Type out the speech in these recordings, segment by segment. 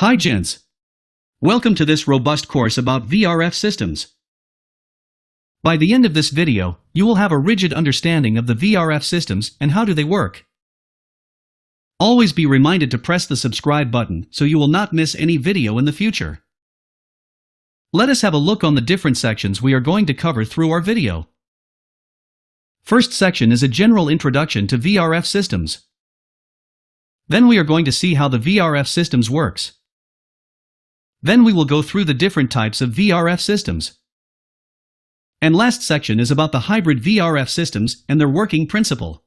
Hi gents! Welcome to this robust course about VRF systems. By the end of this video, you will have a rigid understanding of the VRF systems and how do they work. Always be reminded to press the subscribe button so you will not miss any video in the future. Let us have a look on the different sections we are going to cover through our video. First section is a general introduction to VRF systems. Then we are going to see how the VRF systems works. Then we will go through the different types of VRF systems. And last section is about the hybrid VRF systems and their working principle.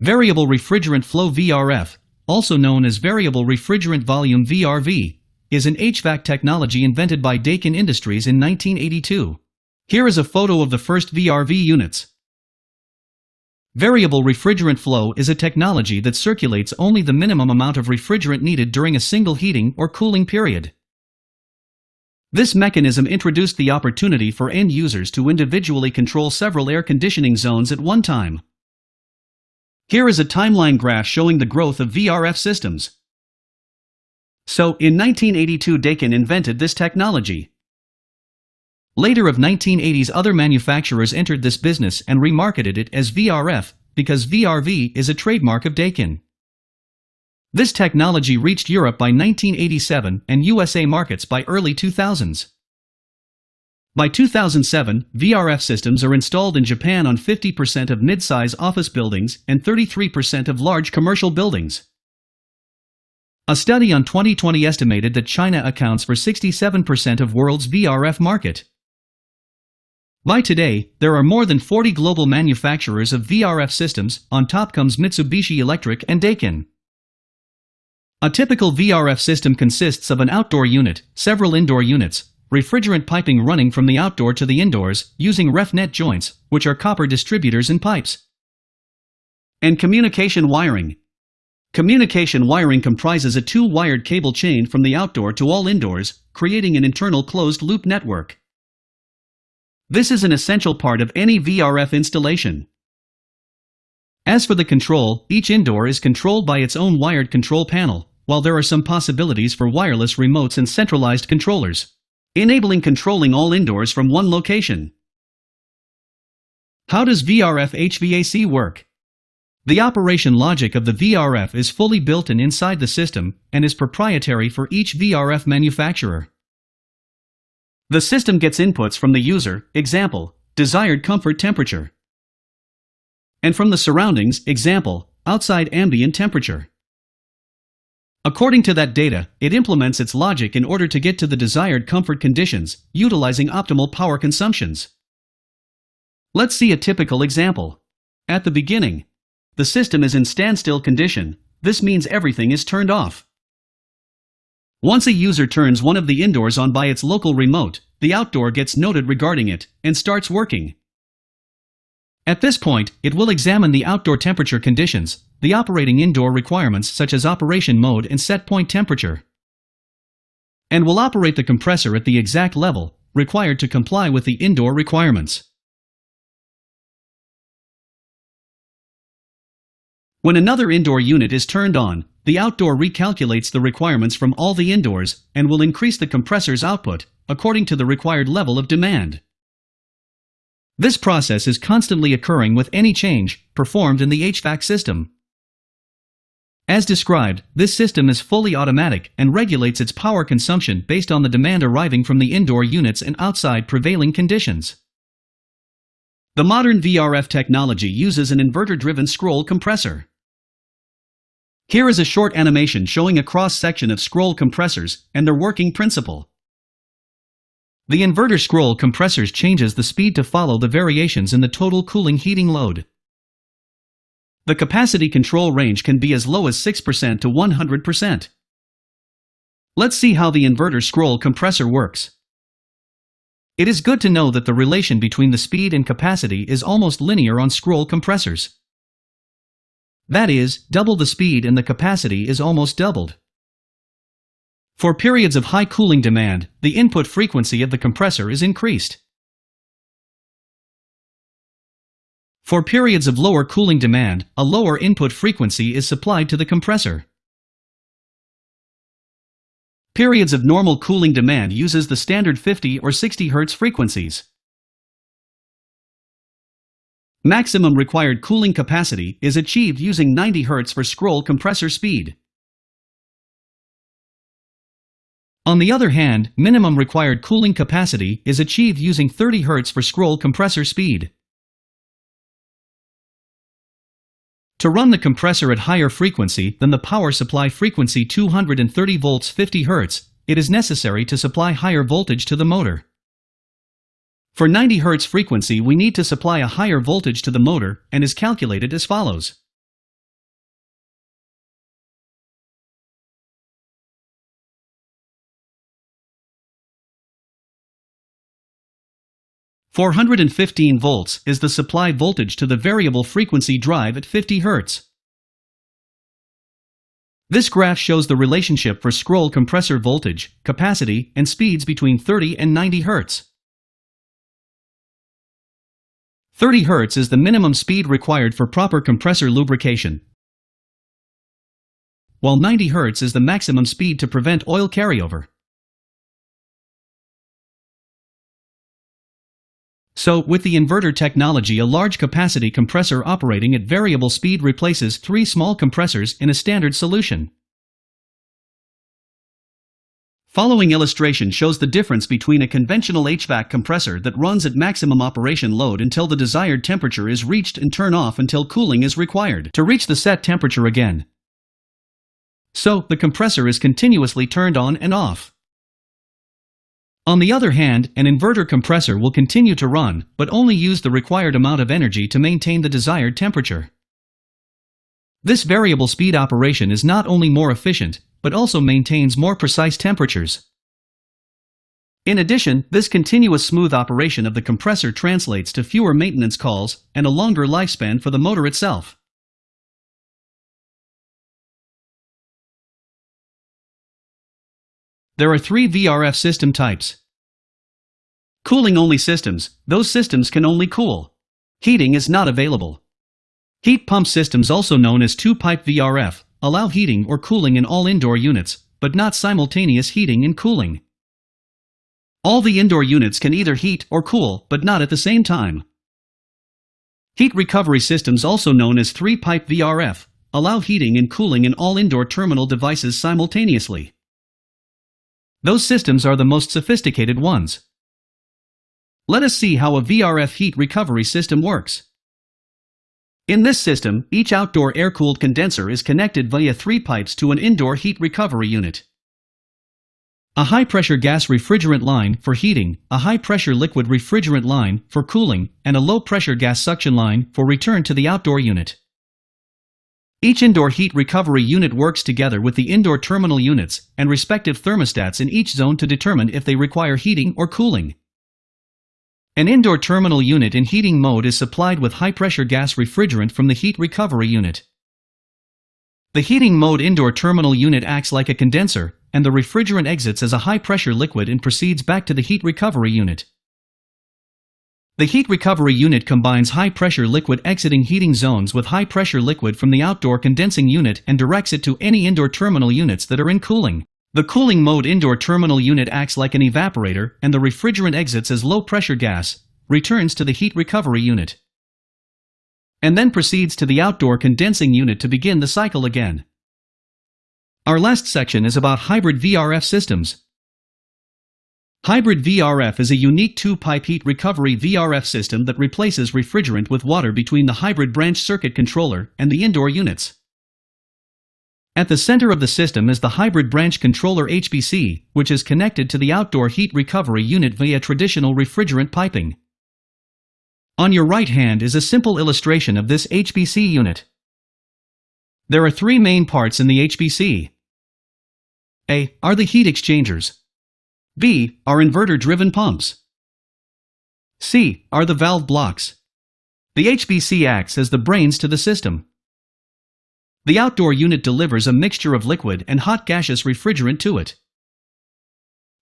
Variable Refrigerant Flow VRF, also known as Variable Refrigerant Volume VRV, is an HVAC technology invented by Daikin Industries in 1982. Here is a photo of the first VRV units. Variable refrigerant flow is a technology that circulates only the minimum amount of refrigerant needed during a single heating or cooling period. This mechanism introduced the opportunity for end users to individually control several air conditioning zones at one time. Here is a timeline graph showing the growth of VRF systems. So, in 1982 Daikin invented this technology. Later of 1980s other manufacturers entered this business and remarketed it as VRF, because VRV is a trademark of Daikin. This technology reached Europe by 1987 and USA markets by early 2000s. By 2007, VRF systems are installed in Japan on 50% of mid-size office buildings and 33% of large commercial buildings. A study on 2020 estimated that China accounts for 67% of world's VRF market. By today, there are more than 40 global manufacturers of VRF systems, on top comes Mitsubishi Electric and Daikin. A typical VRF system consists of an outdoor unit, several indoor units, refrigerant piping running from the outdoor to the indoors, using RefNet joints, which are copper distributors and pipes. And communication wiring. Communication wiring comprises a two-wired cable chain from the outdoor to all indoors, creating an internal closed-loop network. This is an essential part of any VRF installation. As for the control, each indoor is controlled by its own wired control panel, while there are some possibilities for wireless remotes and centralized controllers, enabling controlling all indoors from one location. How does VRF HVAC work? The operation logic of the VRF is fully built in inside the system and is proprietary for each VRF manufacturer. The system gets inputs from the user, example, desired comfort temperature, and from the surroundings, example, outside ambient temperature. According to that data, it implements its logic in order to get to the desired comfort conditions, utilizing optimal power consumptions. Let's see a typical example. At the beginning, the system is in standstill condition, this means everything is turned off. Once a user turns one of the indoors on by its local remote, the outdoor gets noted regarding it, and starts working. At this point, it will examine the outdoor temperature conditions, the operating indoor requirements such as operation mode and set point temperature, and will operate the compressor at the exact level required to comply with the indoor requirements. When another indoor unit is turned on, the outdoor recalculates the requirements from all the indoors and will increase the compressor's output according to the required level of demand. This process is constantly occurring with any change performed in the HVAC system. As described, this system is fully automatic and regulates its power consumption based on the demand arriving from the indoor units and outside prevailing conditions. The modern VRF technology uses an inverter-driven scroll compressor. Here is a short animation showing a cross-section of scroll compressors and their working principle. The inverter scroll compressors changes the speed to follow the variations in the total cooling heating load. The capacity control range can be as low as 6% to 100%. Let's see how the inverter scroll compressor works. It is good to know that the relation between the speed and capacity is almost linear on scroll compressors. That is, double the speed and the capacity is almost doubled. For periods of high cooling demand, the input frequency of the compressor is increased. For periods of lower cooling demand, a lower input frequency is supplied to the compressor. Periods of normal cooling demand uses the standard 50 or 60 Hz frequencies. Maximum required cooling capacity is achieved using 90 Hz for scroll compressor speed. On the other hand, minimum required cooling capacity is achieved using 30 Hz for scroll compressor speed. To run the compressor at higher frequency than the power supply frequency 230 volts 50 Hz, it is necessary to supply higher voltage to the motor. For 90 Hz frequency we need to supply a higher voltage to the motor, and is calculated as follows. 415 volts is the supply voltage to the variable frequency drive at 50 Hz. This graph shows the relationship for scroll compressor voltage, capacity, and speeds between 30 and 90 Hz. 30 Hz is the minimum speed required for proper compressor lubrication, while 90 Hz is the maximum speed to prevent oil carryover. So, with the inverter technology a large capacity compressor operating at variable speed replaces three small compressors in a standard solution. Following illustration shows the difference between a conventional HVAC compressor that runs at maximum operation load until the desired temperature is reached and turn off until cooling is required to reach the set temperature again. So, the compressor is continuously turned on and off. On the other hand, an inverter compressor will continue to run, but only use the required amount of energy to maintain the desired temperature. This variable speed operation is not only more efficient, but also maintains more precise temperatures. In addition, this continuous smooth operation of the compressor translates to fewer maintenance calls and a longer lifespan for the motor itself. There are three VRF system types. Cooling-only systems, those systems can only cool. Heating is not available. Heat pump systems also known as two-pipe VRF, allow heating or cooling in all indoor units, but not simultaneous heating and cooling. All the indoor units can either heat or cool, but not at the same time. Heat recovery systems also known as three-pipe VRF, allow heating and cooling in all indoor terminal devices simultaneously. Those systems are the most sophisticated ones. Let us see how a VRF heat recovery system works. In this system, each outdoor air-cooled condenser is connected via three pipes to an indoor heat recovery unit. A high-pressure gas refrigerant line for heating, a high-pressure liquid refrigerant line for cooling, and a low-pressure gas suction line for return to the outdoor unit. Each indoor heat recovery unit works together with the indoor terminal units and respective thermostats in each zone to determine if they require heating or cooling. An indoor terminal unit in heating mode is supplied with high-pressure gas refrigerant from the heat recovery unit. The heating mode indoor terminal unit acts like a condenser, and the refrigerant exits as a high-pressure liquid and proceeds back to the heat recovery unit. The heat recovery unit combines high-pressure liquid exiting heating zones with high-pressure liquid from the outdoor condensing unit and directs it to any indoor terminal units that are in cooling. The cooling mode indoor terminal unit acts like an evaporator and the refrigerant exits as low-pressure gas, returns to the heat recovery unit, and then proceeds to the outdoor condensing unit to begin the cycle again. Our last section is about hybrid VRF systems. Hybrid VRF is a unique two-pipe heat recovery VRF system that replaces refrigerant with water between the hybrid branch circuit controller and the indoor units. At the center of the system is the hybrid branch controller HBC, which is connected to the outdoor heat recovery unit via traditional refrigerant piping. On your right hand is a simple illustration of this HBC unit. There are three main parts in the HBC. A. Are the heat exchangers. B. Are inverter-driven pumps. C. Are the valve blocks. The HBC acts as the brains to the system. The outdoor unit delivers a mixture of liquid and hot gaseous refrigerant to it.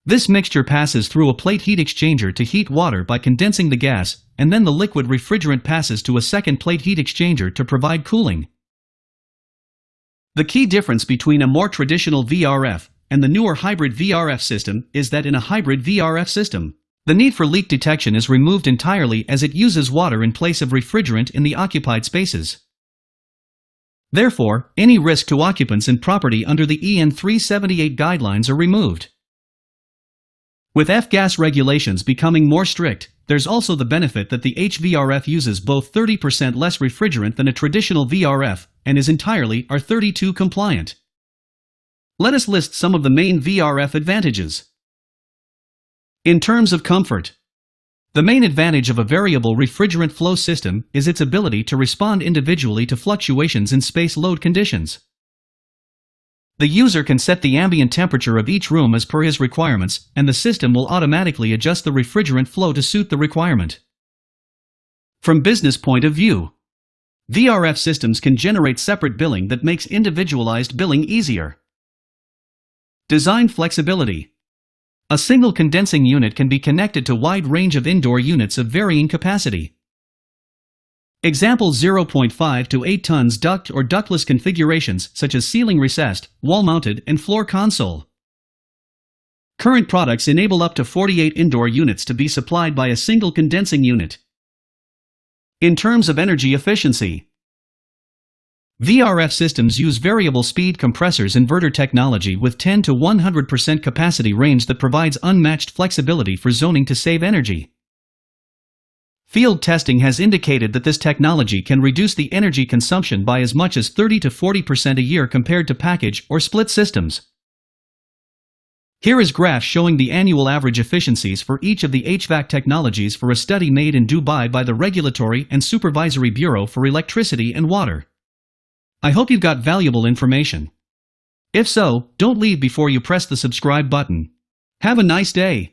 This mixture passes through a plate heat exchanger to heat water by condensing the gas, and then the liquid refrigerant passes to a second plate heat exchanger to provide cooling. The key difference between a more traditional VRF and the newer hybrid VRF system is that in a hybrid VRF system, the need for leak detection is removed entirely as it uses water in place of refrigerant in the occupied spaces. Therefore, any risk to occupants and property under the EN 378 guidelines are removed. With F-gas regulations becoming more strict, there's also the benefit that the HVRF uses both 30% less refrigerant than a traditional VRF and is entirely R32 compliant. Let us list some of the main VRF advantages. In terms of comfort, the main advantage of a variable refrigerant flow system is its ability to respond individually to fluctuations in space load conditions. The user can set the ambient temperature of each room as per his requirements, and the system will automatically adjust the refrigerant flow to suit the requirement. From business point of view, VRF systems can generate separate billing that makes individualized billing easier. Design flexibility. A single condensing unit can be connected to wide range of indoor units of varying capacity. Example 0.5 to 8 tons duct or ductless configurations such as ceiling recessed, wall-mounted, and floor console. Current products enable up to 48 indoor units to be supplied by a single condensing unit. In terms of energy efficiency, VRF systems use variable speed compressors inverter technology with 10 to 100% capacity range that provides unmatched flexibility for zoning to save energy. Field testing has indicated that this technology can reduce the energy consumption by as much as 30 to 40% a year compared to package or split systems. Here is graph showing the annual average efficiencies for each of the HVAC technologies for a study made in Dubai by the Regulatory and Supervisory Bureau for Electricity and Water. I hope you've got valuable information. If so, don't leave before you press the subscribe button. Have a nice day.